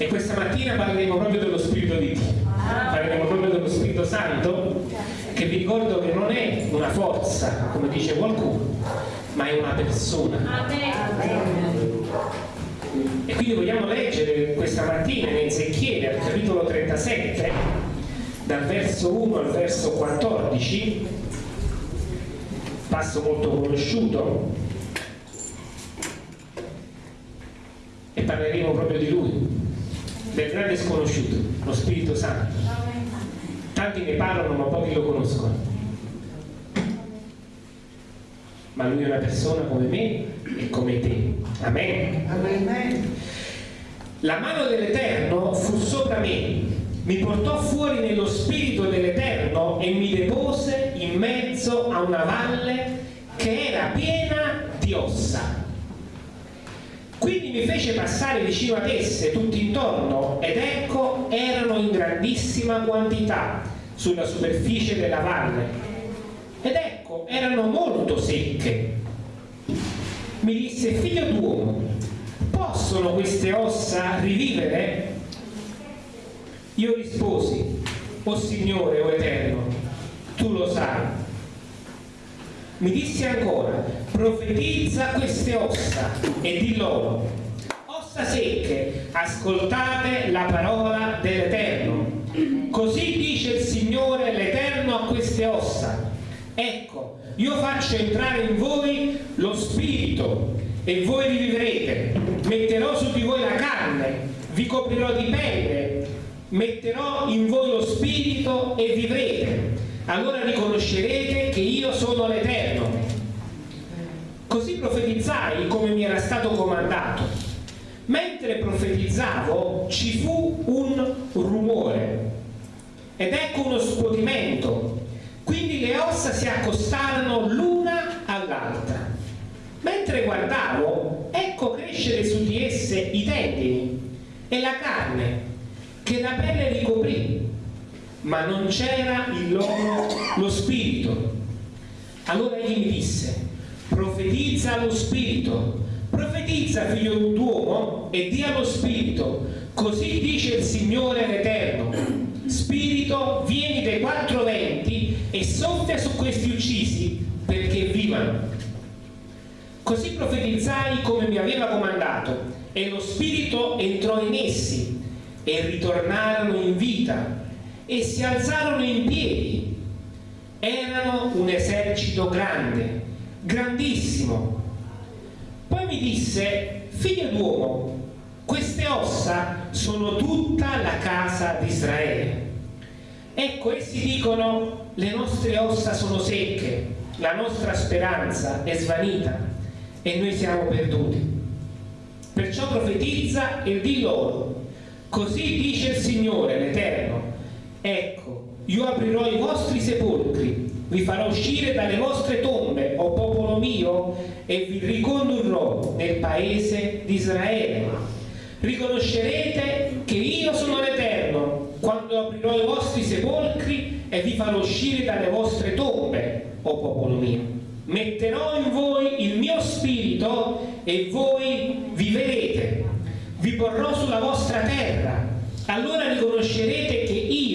E questa mattina parleremo proprio dello Spirito di Dio, parleremo proprio dello Spirito Santo, che vi ricordo che non è una forza, come dice qualcuno, ma è una persona. E quindi vogliamo leggere questa mattina in Ezechiele, al capitolo 37, dal verso 1 al verso 14, passo molto conosciuto, e parleremo proprio di lui, del grande sconosciuto, lo Spirito Santo. Tanti ne parlano ma pochi lo conoscono. Ma lui è una persona come me e come te. Amen. Amen. La mano dell'Eterno fu sopra me, mi portò fuori nello spirito dell'Eterno e mi depose in mezzo a una valle che era piena di ossa quindi mi fece passare vicino ad esse tutti intorno ed ecco erano in grandissima quantità sulla superficie della valle ed ecco erano molto secche. Mi disse figlio d'uomo, possono queste ossa rivivere? Io risposi, o oh Signore, o oh Eterno, tu lo sai mi disse ancora, profetizza queste ossa e di loro, ossa secche, ascoltate la parola dell'Eterno. Così dice il Signore l'Eterno a queste ossa. Ecco, io faccio entrare in voi lo spirito e voi rivivrete. Metterò su di voi la carne, vi coprirò di pelle, metterò in voi lo spirito e vivrete allora riconoscerete che io sono l'Eterno. Così profetizzai come mi era stato comandato. Mentre profetizzavo ci fu un rumore ed ecco uno scuotimento. Quindi le ossa si accostarono l'una all'altra. Mentre guardavo, ecco crescere su di esse i tendini e la carne che la pelle ricoprì ma non c'era il loro lo spirito. Allora egli mi disse, profetizza lo spirito, profetizza figlio d'uomo e dia lo spirito, così dice il Signore l'Eterno. Spirito, vieni dai quattro venti e soffia su questi uccisi perché vivano. Così profetizzai come mi aveva comandato e lo spirito entrò in essi e ritornarono in vita e si alzarono in piedi. Erano un esercito grande, grandissimo. Poi mi disse, figlio d'uomo, queste ossa sono tutta la casa di Israele. Ecco, essi dicono, le nostre ossa sono secche, la nostra speranza è svanita e noi siamo perduti. Perciò profetizza e di loro, così dice il Signore l'Eterno, Ecco, io aprirò i vostri sepolcri, vi farò uscire dalle vostre tombe, o popolo mio, e vi ricondurrò nel paese di Israele. Riconoscerete che io sono l'Eterno, quando aprirò i vostri sepolcri e vi farò uscire dalle vostre tombe, o popolo mio. Metterò in voi il mio spirito e voi vivrete. Vi porrò sulla vostra terra allora riconoscerete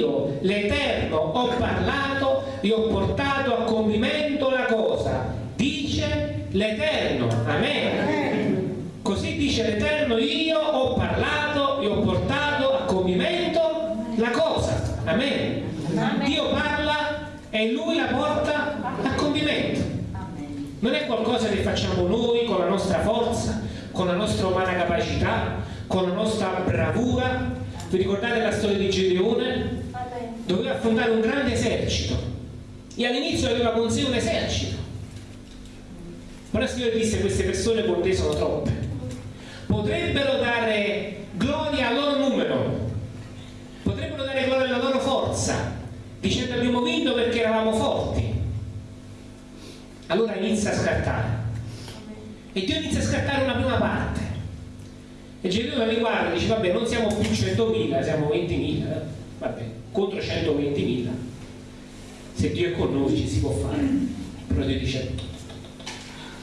che io, l'Eterno, ho parlato e ho portato a compimento la cosa. Dice l'Eterno. Amen. Così dice l'Eterno, io ho parlato e ho portato a compimento la cosa. Amen. Dio parla e Lui la porta a compimento. Non è qualcosa che facciamo noi con la nostra forza, con la nostra umana capacità, con la nostra bravura, vi ricordate la storia di Gedeone? Doveva affrontare un grande esercito e all'inizio aveva con sé un esercito. Però il Signore disse queste persone con te sono troppe. Potrebbero dare gloria al loro numero, potrebbero dare gloria alla loro forza, dicendo abbiamo vinto perché eravamo forti. Allora inizia a scattare. E Dio inizia a scattare una prima parte e Gedeone li guarda e dice vabbè non siamo più 100.000 siamo 20.000 eh? vabbè contro 120.000 se Dio è con noi ci si può fare. Però Dio dice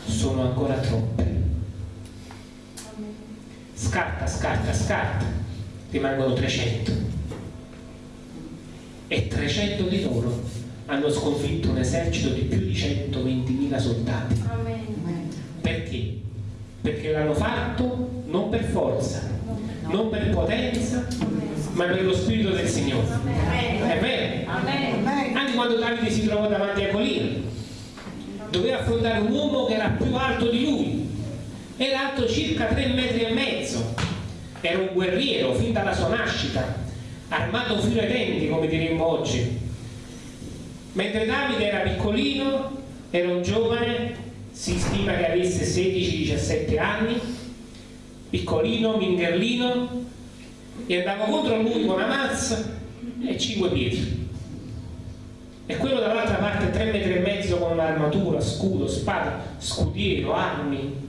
sono ancora troppe. Scarta scarta scarta. Rimangono 300 e 300 di loro hanno sconfitto un esercito di più di 120.000 soldati. Perché? Perché l'hanno fatto non per forza, non per potenza, ma per lo Spirito del Signore. È vero? Anche quando Davide si trovò davanti a Colina, doveva affrontare un uomo che era più alto di lui, era alto circa 3 metri e mezzo, era un guerriero fin dalla sua nascita, armato fino ai denti, come diremmo oggi. Mentre Davide era piccolino, era un giovane, si stima che avesse 16-17 anni, piccolino, mingherlino, e andava contro lui con una mazza e cinque piedi. E quello dall'altra parte tre metri e mezzo con un'armatura, scudo, spada, scudiero, armi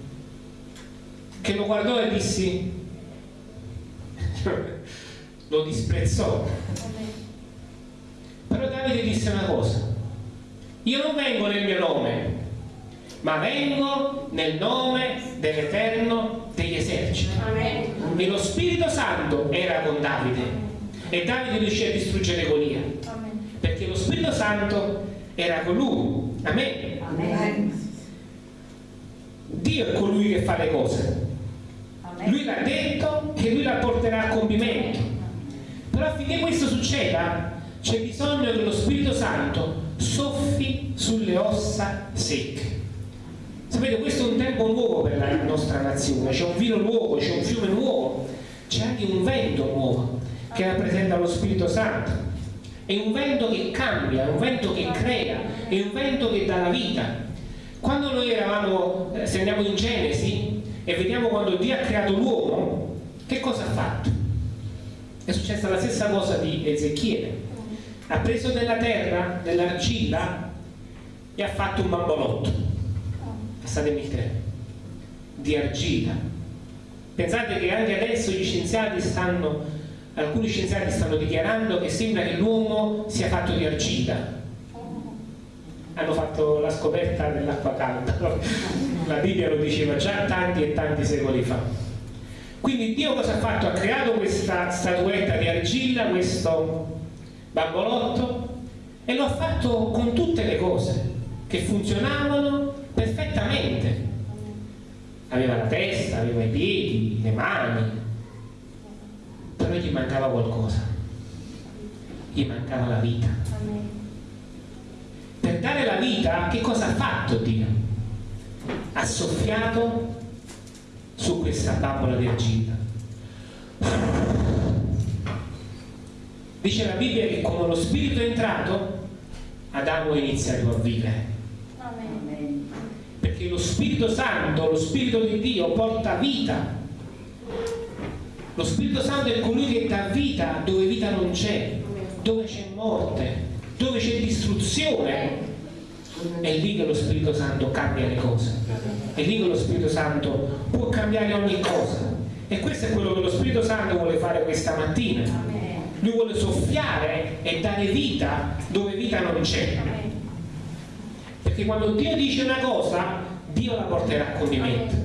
che lo guardò e dissi lo disprezzò. Però Davide disse una cosa io non vengo nel mio nome ma vengo nel nome dell'Eterno degli eserciti. E lo Spirito Santo era con Davide e Davide riuscì a distruggere Golia perché lo Spirito Santo era con lui. Amen. Amen. Dio è colui che fa le cose. Lui l'ha detto e lui la porterà a compimento. Però affinché questo succeda c'è bisogno che lo Spirito Santo soffi sulle ossa secche. Sapete, questo è un tempo nuovo per la nostra nazione, c'è un vino nuovo, c'è un fiume nuovo, c'è anche un vento nuovo che rappresenta lo Spirito Santo. È un vento che cambia, è un vento che crea, è un vento che dà la vita. Quando noi eravamo, eh, se andiamo in Genesi e vediamo quando Dio ha creato l'uomo, che cosa ha fatto? È successa la stessa cosa di Ezechiele. Ha preso della terra, dell'argilla e ha fatto un bambolotto passatemi il termine, di argilla. Pensate che anche adesso gli scienziati stanno, alcuni scienziati stanno dichiarando che sembra che l'uomo sia fatto di argilla. Hanno fatto la scoperta dell'acqua calda, la Bibbia lo diceva già tanti e tanti secoli fa. Quindi Dio cosa ha fatto? Ha creato questa statuetta di argilla, questo bambolotto, e lo ha fatto con tutte le cose che funzionavano perfettamente. Aveva la testa, aveva i piedi, le mani, però gli mancava qualcosa. Gli mancava la vita. Per dare la vita, che cosa ha fatto Dio? Ha soffiato su questa bambola di argilla. Dice la Bibbia che come lo Spirito è entrato, Adamo inizia a vivere Spirito Santo, lo Spirito di Dio porta vita. Lo Spirito Santo è colui che dà vita dove vita non c'è, dove c'è morte, dove c'è distruzione. È lì che lo Spirito Santo cambia le cose. È lì che lo Spirito Santo può cambiare ogni cosa. E questo è quello che lo Spirito Santo vuole fare questa mattina. Lui vuole soffiare e dare vita dove vita non c'è. Perché quando Dio dice una cosa, Dio la porterà a compimento.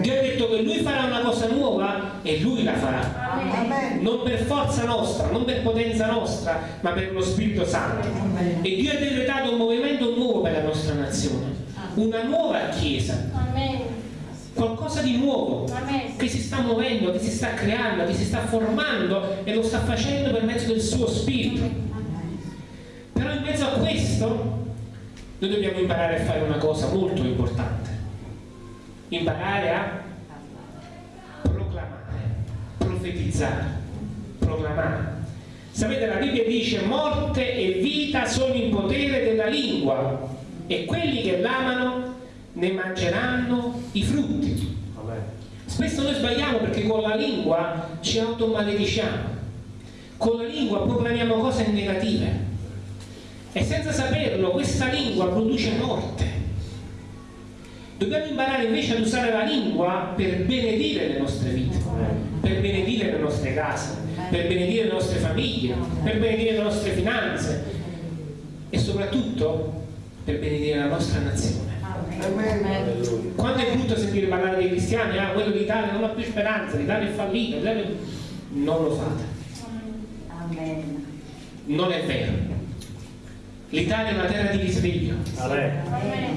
Dio ha detto che Lui farà una cosa nuova e Lui la farà. Amen. Non per forza nostra, non per potenza nostra, ma per lo Spirito Santo. Amen. E Dio ha decretato un movimento nuovo per la nostra nazione, una nuova Chiesa. Qualcosa di nuovo che si sta muovendo, che si sta creando, che si sta formando e lo sta facendo per mezzo del suo Spirito. Però in mezzo a questo noi dobbiamo imparare a fare una cosa molto importante. Imparare a proclamare profetizzare proclamare. Sapete la Bibbia dice morte e vita sono in potere della lingua e quelli che l'amano ne mangeranno i frutti. Spesso noi sbagliamo perché con la lingua ci automalediciamo con la lingua proclamiamo cose negative e senza saperlo questa lingua produce morte. Dobbiamo imparare invece ad usare la lingua per benedire le nostre vite, per benedire le nostre case, per benedire le nostre famiglie, per benedire le nostre finanze e soprattutto per benedire la nostra nazione. Quando è brutto sentire parlare dei cristiani, ah, quello d'Italia non ha più speranza, l'Italia è fallita, non lo fate. Amen. Non è vero. L'Italia è una terra di risveglio.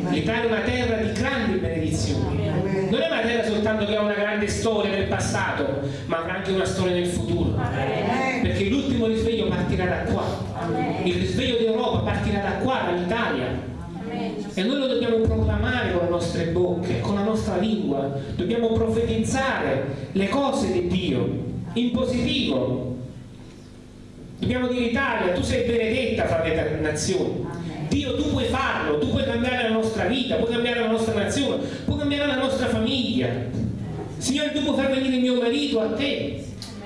L'Italia è una terra di grandi benedizioni. Non è una terra soltanto che ha una grande storia nel passato, ma avrà anche una storia nel futuro. Perché l'ultimo risveglio partirà da qua. Il risveglio d'Europa partirà da qua, dall'Italia. E noi lo dobbiamo proclamare con le nostre bocche, con la nostra lingua. Dobbiamo profetizzare le cose di Dio in positivo. Dobbiamo dire Italia, tu sei benedetta fra le nazioni. Dio, tu puoi farlo, tu puoi cambiare la nostra vita, puoi cambiare la nostra nazione, puoi cambiare la nostra famiglia. Signore, tu puoi far venire mio marito a te.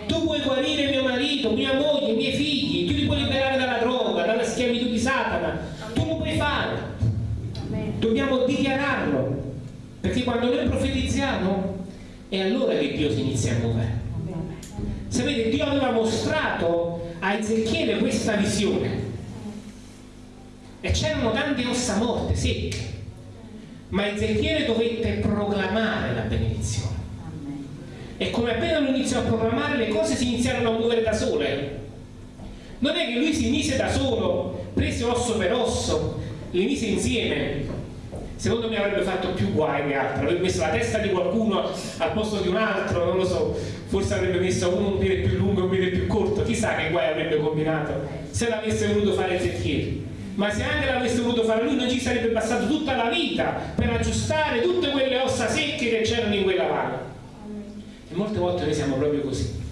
Tu puoi guarire mio marito, mia moglie, i miei figli, tu li puoi liberare dalla droga, dalla schiavitù di Satana. Tu lo puoi fare dobbiamo dichiararlo perché quando noi profetizziamo è allora che Dio si inizia a muovere sapete Dio aveva mostrato a Ezechiele questa visione e c'erano tante ossa morte secche ma Ezechiele dovette proclamare la benedizione. E come appena lui iniziò a proclamare le cose si iniziarono a muovere da sole. Non è che lui si mise da solo prese osso per osso le mise insieme. Secondo me avrebbe fatto più guai che altro, avrebbe messo la testa di qualcuno al posto di un altro, non lo so, forse avrebbe messo uno un piede più lungo e un piede più corto, chissà che guai avrebbe combinato se l'avesse voluto fare Ezechiele. Ma se anche l'avesse voluto fare lui non ci sarebbe passato tutta la vita per aggiustare tutte quelle ossa secche che c'erano in quella valle. E molte volte noi siamo proprio così.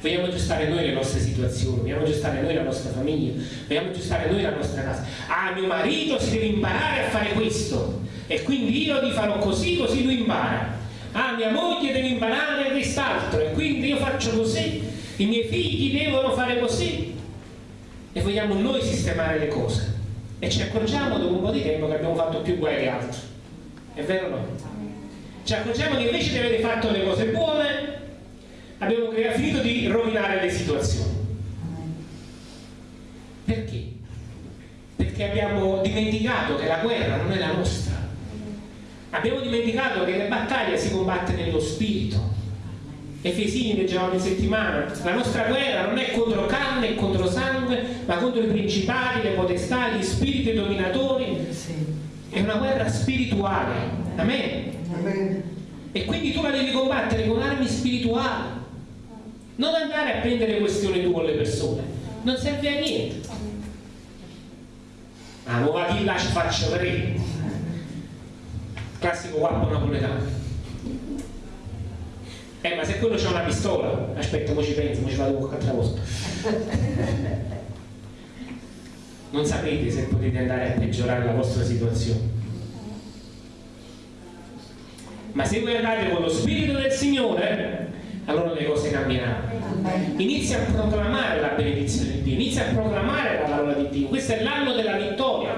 Vogliamo aggiustare noi le nostre situazioni, vogliamo aggiustare noi la nostra famiglia, vogliamo aggiustare noi la nostra casa. Ah, mio marito si deve imparare a fare questo e quindi io gli farò così, così lui impara. Ah, mia moglie deve imparare quest'altro e quindi io faccio così, i miei figli devono fare così. E vogliamo noi sistemare le cose. E ci accorgiamo dopo un po' di tempo che abbiamo fatto più guai che altro. È vero o no? Ci accorgiamo che invece di aver fatto le cose buone, abbiamo finito di rovinare le situazioni. Perché? Perché abbiamo dimenticato che la guerra non è la nostra. Abbiamo dimenticato che le battaglie si combatte nello spirito. Efesini leggevamo in settimana, la nostra guerra non è contro carne e contro sangue, ma contro i principali, le potestà, gli spiriti dominatori. È una guerra spirituale. Amen. Amen. E quindi tu la devi combattere con armi spirituali non andare a prendere questioni tu con le persone non serve a niente ah, non va di là ci faccio tre classico guappo napoletano eh ma se quello c'ha una pistola aspetta mo ci penso mo ci vado qualche altra cosa non sapete se potete andare a peggiorare la vostra situazione ma se voi andate con lo spirito del Signore allora le cose cambieranno. Inizia a proclamare la benedizione di Dio, inizia a proclamare la parola di Dio. Questo è l'anno della vittoria.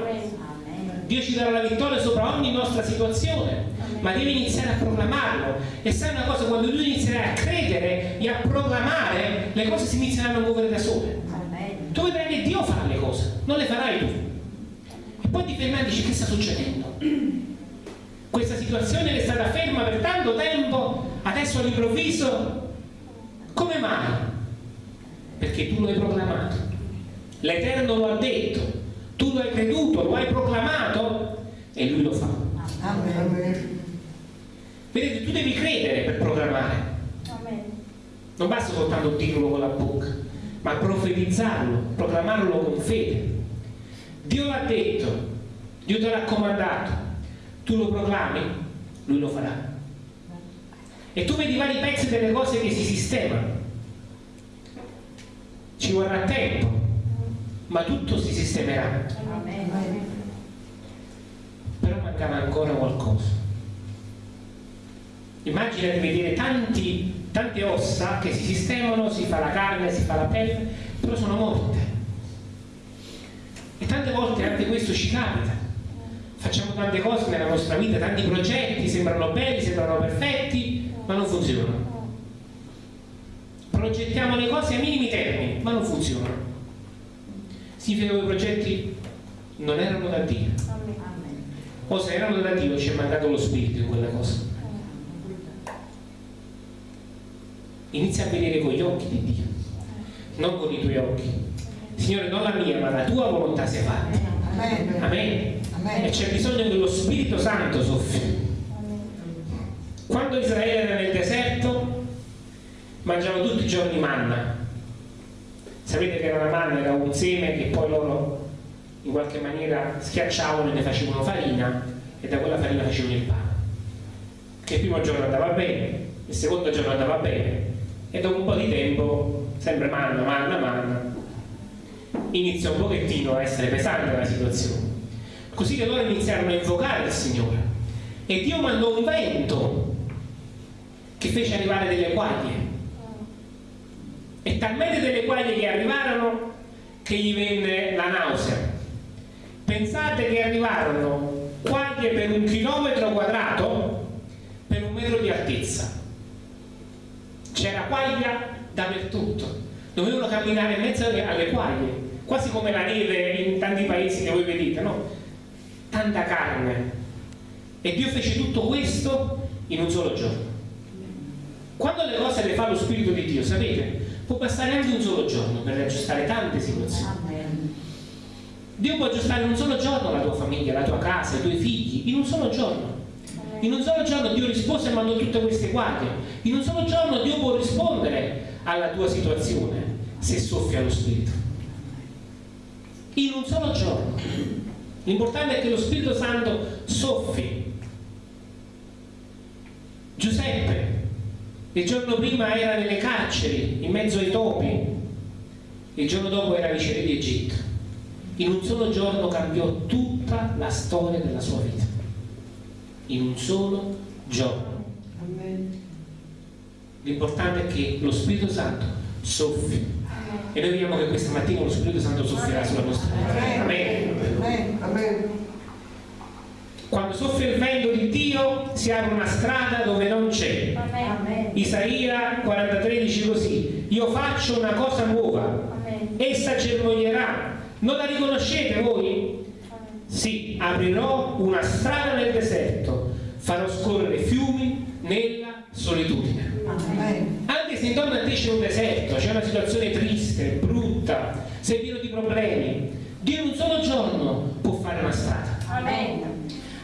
Dio ci darà la vittoria sopra ogni nostra situazione, ma devi iniziare a proclamarlo. E sai una cosa, quando tu inizierai a credere e a proclamare, le cose si inizieranno a muovere da sole. Tu vedrai che Dio fa le cose, non le farai tu. E poi ti fermi e dici che sta succedendo? Questa situazione è stata ferma per tanto tempo, adesso all'improvviso come mai? Perché tu lo hai proclamato. L'Eterno lo ha detto, tu lo hai creduto, lo hai proclamato e lui lo fa. Amen. Vedete, tu devi credere per proclamare. Amen. Non basta soltanto dirlo con la bocca, ma profetizzarlo, proclamarlo con fede. Dio l'ha detto, Dio te l'ha comandato, tu lo proclami, lui lo farà e tu vedi vari pezzi delle cose che si sistemano ci vorrà tempo ma tutto si sistemerà però mancava ancora qualcosa immagina di vedere tanti, tante ossa che si sistemano si fa la carne, si fa la pelle però sono morte e tante volte anche questo ci capita facciamo tante cose nella nostra vita tanti progetti sembrano belli, sembrano perfetti ma non funzionano. Progettiamo le cose a minimi termini, ma non funzionano. Significa che i progetti non erano da Dio. O se erano da Dio ci è mancato lo spirito in quella cosa. Inizia a vedere con gli occhi di Dio, non con i tuoi occhi. Signore, non la mia, ma la tua volontà sia fatta. Amen. Amen. Amen. E c'è bisogno che lo Spirito Santo soffia. Quando Israele era nel deserto, mangiavano tutti i giorni manna. Sapete che era la manna, era un seme che poi loro in qualche maniera schiacciavano e ne facevano farina e da quella farina facevano il pane. Che il primo giorno andava bene, il secondo giorno andava bene e dopo un po' di tempo, sempre manna, manna, manna, inizia un pochettino a essere pesante la situazione. Così che loro iniziarono a invocare il Signore e Dio mandò un vento che fece arrivare delle quaglie e talmente delle quaglie che arrivarono che gli venne la nausea. Pensate che arrivarono quaglie per un chilometro quadrato per un metro di altezza. C'era quaglia dappertutto. Dovevano camminare in mezzo alle quaglie, quasi come la neve in tanti paesi che voi vedete, no? Tanta carne. E Dio fece tutto questo in un solo giorno. Quando le cose le fa lo Spirito di Dio, sapete, può passare anche un solo giorno per aggiustare tante situazioni. Dio può aggiustare in un solo giorno la tua famiglia, la tua casa, i tuoi figli, in un solo giorno. In un solo giorno Dio rispose e mandò tutte queste guardie. In un solo giorno Dio può rispondere alla tua situazione se soffia lo Spirito. In un solo giorno. L'importante è che lo Spirito Santo soffi. Giuseppe il giorno prima era nelle carceri, in mezzo ai topi, il giorno dopo era viceré di Egitto. In un solo giorno cambiò tutta la storia della sua vita. In un solo giorno. Amen. L'importante è che lo Spirito Santo soffi. E noi vediamo che questa mattina lo Spirito Santo soffierà sulla nostra vita. Amen. Amen. Amen. Quando soffia il vento di Dio si apre una strada dove non c'è. Amen. Isaia 43 dice così, io faccio una cosa nuova, Amen. essa germoglierà. Non la riconoscete voi? Sì, aprirò una strada nel deserto, farò scorrere fiumi nella solitudine. Anche se intorno a te c'è un deserto, c'è una situazione triste, brutta, sei pieno di problemi, Dio in un solo giorno può fare una strada.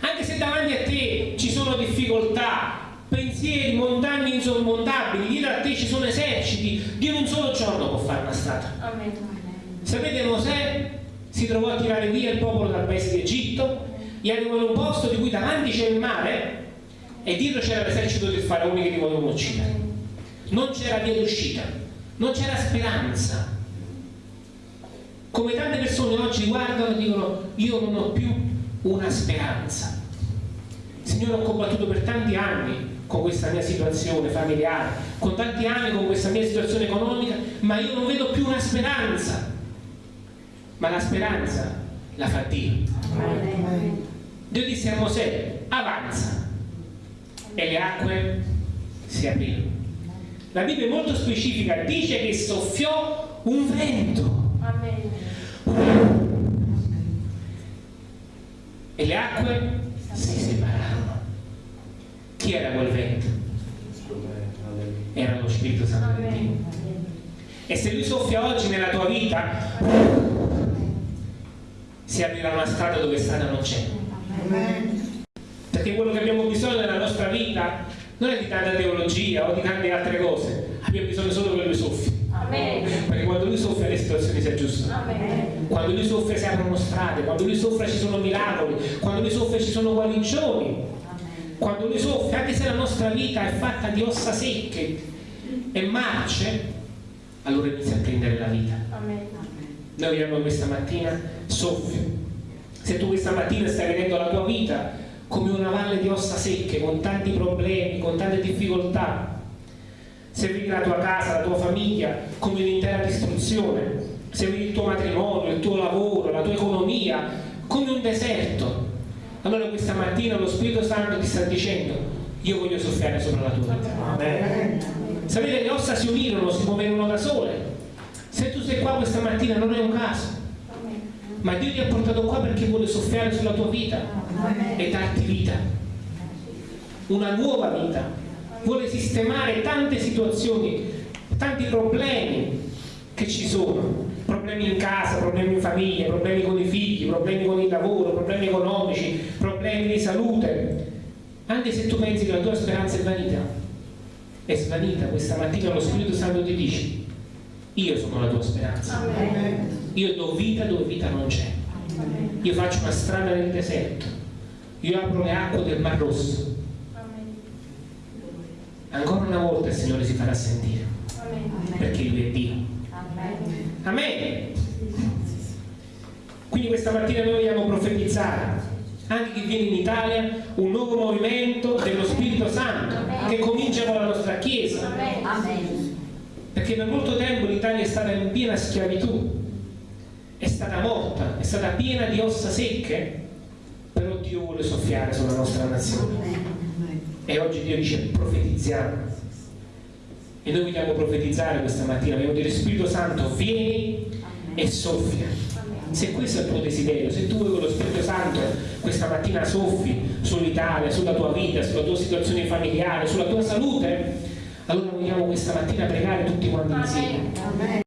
Anche se davanti a te ci sono difficoltà, pensieri, montagne insormontabili, dietro a te ci sono eserciti, Dio in un solo giorno può fare una strada. Amen. Sapete Mosè si trovò a tirare via il popolo dal paese d'Egitto, gli arrivò in un posto di cui davanti c'era il mare e dietro c'era l'esercito del faraone che li volevano uccidere. Non c'era via d'uscita, non c'era speranza. Come tante persone oggi guardano e dicono io non ho più una speranza. Signore ho combattuto per tanti anni con questa mia situazione familiare, con tanti anni con questa mia situazione economica, ma io non vedo più una speranza. Ma la speranza la fa Dio. Dio disse a Mosè, avanza. E le acque si aprirono. La Bibbia è molto specifica, dice che soffiò un vento e le acque si separarono. Chi era quel vento? Era lo Spirito Santo di Dio. E se lui soffia oggi nella tua vita, si aprirà una strada dove strada non c'è. Perché quello che abbiamo bisogno nella nostra vita non è di tanta teologia o di tante altre cose, abbiamo bisogno solo che lui soffia. Perché quando lui soffia le situazioni si aggiustano. Quando lui soffia si aprono strade, quando lui soffia ci sono miracoli, quando lui soffia ci sono guarigioni, quando lui soffia, anche se la nostra vita è fatta di ossa secche e marce, allora inizia a prendere la vita. Amen. Noi vediamo questa mattina soffio. Se tu questa mattina stai vedendo la tua vita come una valle di ossa secche, con tanti problemi, con tante difficoltà, se vedi la tua casa, la tua famiglia come un'intera distruzione, se vedi il tuo matrimonio, il tuo lavoro, la tua economia come un deserto, allora questa mattina lo Spirito Santo ti sta dicendo io voglio soffiare sopra la tua vita. Amen. Sapete, le ossa si unirono, si muovevano da sole. Se tu sei qua questa mattina non è un caso, ma Dio ti ha portato qua perché vuole soffiare sulla tua vita e darti vita, una nuova vita. Vuole sistemare tante situazioni tanti problemi che ci sono, problemi in casa, problemi in famiglia, problemi con i figli, problemi con il lavoro, problemi economici, problemi di salute. Anche se tu pensi che la tua speranza è vanità, è svanita, questa mattina lo Spirito Santo ti dice, io sono la tua speranza, Amen. Io do vita dove vita non c'è, io faccio una strada nel deserto, io apro le acque del Mar Rosso. Ancora una volta il Signore si farà sentire, perché Lui è Dio. Amen. Quindi questa mattina noi vogliamo profetizzare. Anche chi viene in Italia un nuovo movimento dello Spirito Santo che comincia con la nostra Chiesa. Perché per molto tempo l'Italia è stata in piena schiavitù è stata morta, è stata piena di ossa secche? Però Dio vuole soffiare sulla nostra nazione. E oggi Dio dice profetizziamo e noi vogliamo profetizzare questa mattina vogliamo dire Spirito Santo vieni e soffia. Se questo è il tuo desiderio se tu vuoi con lo Spirito Santo questa mattina soffi sull'Italia sulla tua vita, sulla tua situazione familiare sulla tua salute allora vogliamo questa mattina pregare tutti quanti insieme.